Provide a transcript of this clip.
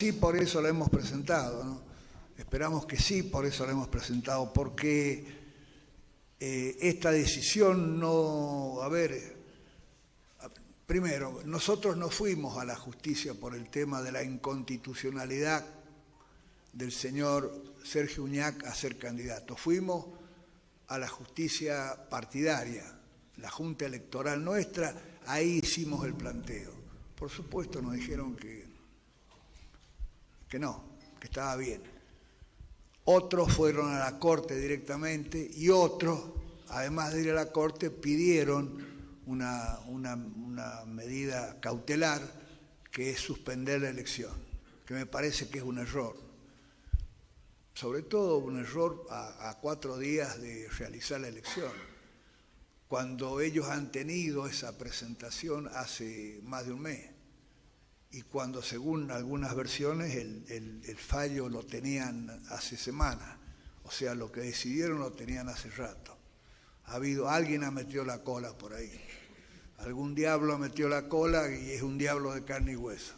Sí, por eso la hemos presentado, ¿no? Esperamos que sí, por eso la hemos presentado, porque eh, esta decisión no, a ver, primero, nosotros no fuimos a la justicia por el tema de la inconstitucionalidad del señor Sergio Uñac a ser candidato, fuimos a la justicia partidaria, la Junta Electoral nuestra, ahí hicimos el planteo. Por supuesto nos dijeron que que no, que estaba bien. Otros fueron a la Corte directamente y otros, además de ir a la Corte, pidieron una, una, medida cautelar que es suspender la elección, que me parece que es un error. Sobre todo un error a cuatro días de realizar la elección, cuando ellos han tenido esa presentación hace más de un mes y cuando según algunas versiones el, fallo lo tenían hace semanas, o sea, lo que decidieron lo tenían hace rato. Ha habido, alguien ha metido la cola por ahí, algún diablo ha metido la cola y es un diablo de carne y hueso.